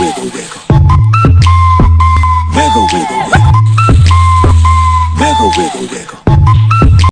wiggle, wiggle. Wiggle, wiggle, wiggle. Wiggle, wiggle, wiggle.